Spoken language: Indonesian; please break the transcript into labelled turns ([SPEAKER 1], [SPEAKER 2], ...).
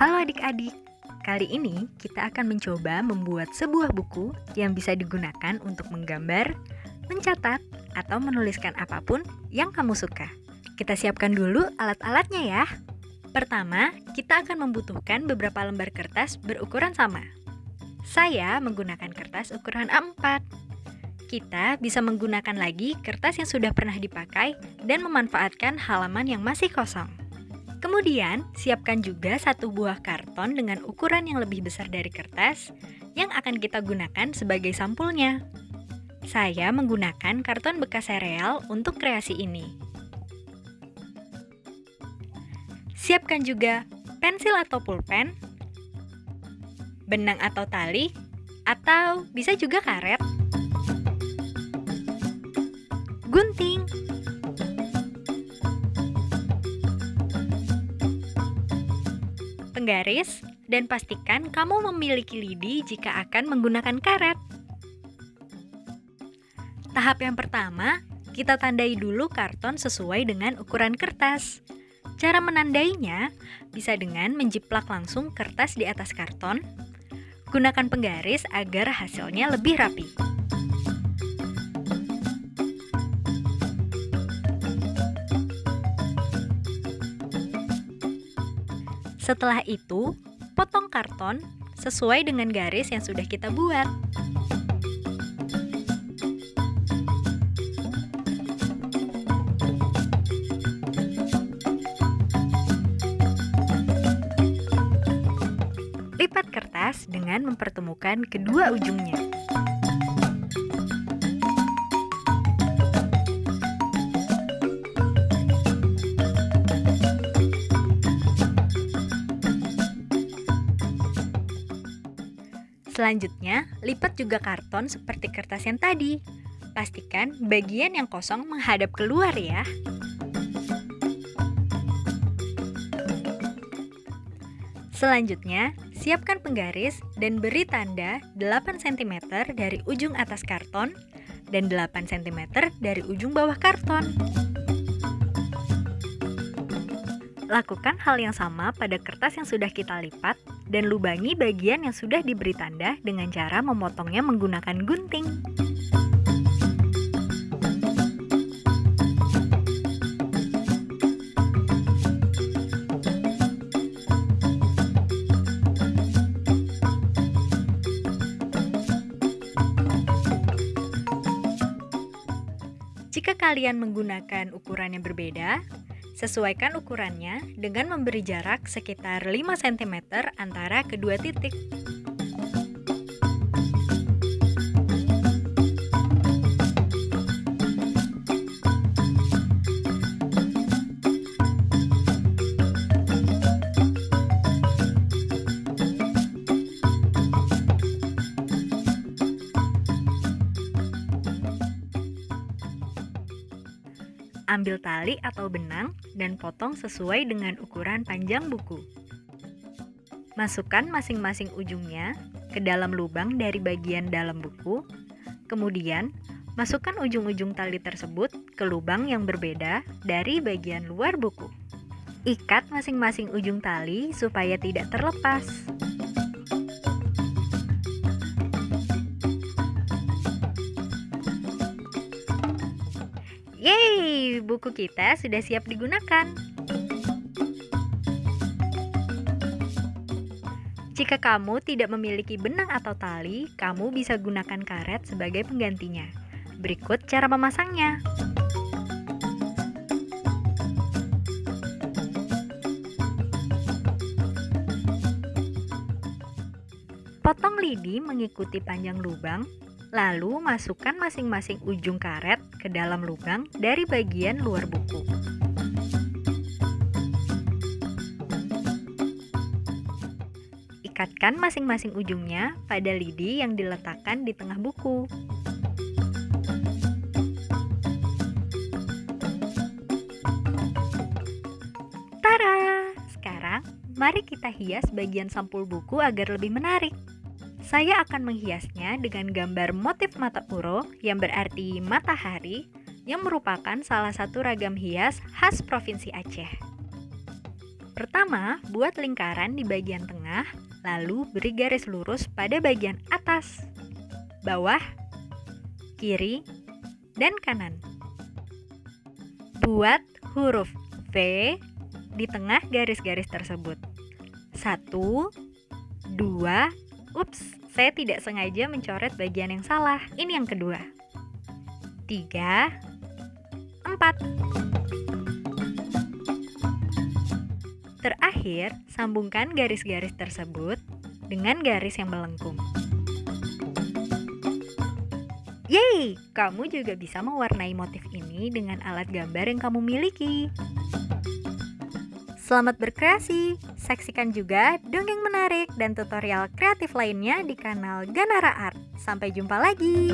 [SPEAKER 1] Halo adik-adik, kali ini kita akan mencoba membuat sebuah buku yang bisa digunakan untuk menggambar, mencatat, atau menuliskan apa pun yang kamu suka. Kita siapkan dulu alat-alatnya ya. Pertama, kita akan membutuhkan beberapa lembar kertas berukuran sama. Saya menggunakan kertas ukuran A4. Kita bisa menggunakan lagi kertas yang sudah pernah dipakai dan memanfaatkan halaman yang masih kosong. Kemudian, siapkan juga satu buah karton dengan ukuran yang lebih besar dari kertas yang akan kita gunakan sebagai sampulnya. Saya menggunakan karton bekas sereal untuk kreasi ini. Siapkan juga pensil atau pulpen, benang atau tali, atau bisa juga karet, penggaris, dan pastikan kamu memiliki lidi jika akan menggunakan karet. Tahap yang pertama, kita tandai dulu karton sesuai dengan ukuran kertas. Cara menandainya bisa dengan menjiplak langsung kertas di atas karton. Gunakan penggaris agar hasilnya lebih rapi. Setelah itu, potong karton sesuai dengan garis yang sudah kita buat. Lipat kertas dengan mempertemukan kedua ujungnya. Selanjutnya, lipat juga karton seperti kertas yang tadi. Pastikan bagian yang kosong menghadap keluar ya. Selanjutnya, siapkan penggaris dan beri tanda 8 cm dari ujung atas karton dan 8 cm dari ujung bawah karton. Lakukan hal yang sama pada kertas yang sudah kita lipat dan lubangi bagian yang sudah diberi tanda dengan cara memotongnya menggunakan gunting. Jika kalian menggunakan ukuran yang berbeda, Sesuaikan ukurannya dengan memberi jarak sekitar 5 cm antara kedua titik. Ambil tali atau benang dan potong sesuai dengan ukuran panjang buku. Masukkan masing-masing ujungnya ke dalam lubang dari bagian dalam buku. Kemudian, masukkan ujung-ujung tali tersebut ke lubang yang berbeda dari bagian luar buku. Ikat masing-masing ujung tali supaya tidak terlepas. Yeay, buku kita sudah siap digunakan. Jika kamu tidak memiliki benang atau tali, kamu bisa gunakan karet sebagai penggantinya. Berikut cara memasangnya. Potong lidi mengikuti panjang lubang Lalu masukkan masing-masing ujung karet ke dalam lubang dari bagian luar buku. Ikatkan masing-masing ujungnya pada lidi yang diletakkan di tengah buku. Tara! Sekarang, mari kita hias bagian sampul buku agar lebih menarik. Saya akan menghiasnya dengan gambar motif mata uro yang berarti matahari yang merupakan salah satu ragam hias khas Provinsi Aceh. Pertama, buat lingkaran di bagian tengah, lalu beri garis lurus pada bagian atas, bawah, kiri, dan kanan. Buat huruf V di tengah garis-garis tersebut. Satu, dua, ups, saya tidak sengaja mencoret bagian yang salah. Ini yang kedua. Tiga, empat. Terakhir, sambungkan garis-garis tersebut dengan garis yang melengkung. Yeay, kamu juga bisa mewarnai motif ini dengan alat gambar yang kamu miliki. Selamat berkreasi! Saksikan juga dongeng menarik dan tutorial kreatif lainnya di kanal Ganara Art. Sampai jumpa lagi!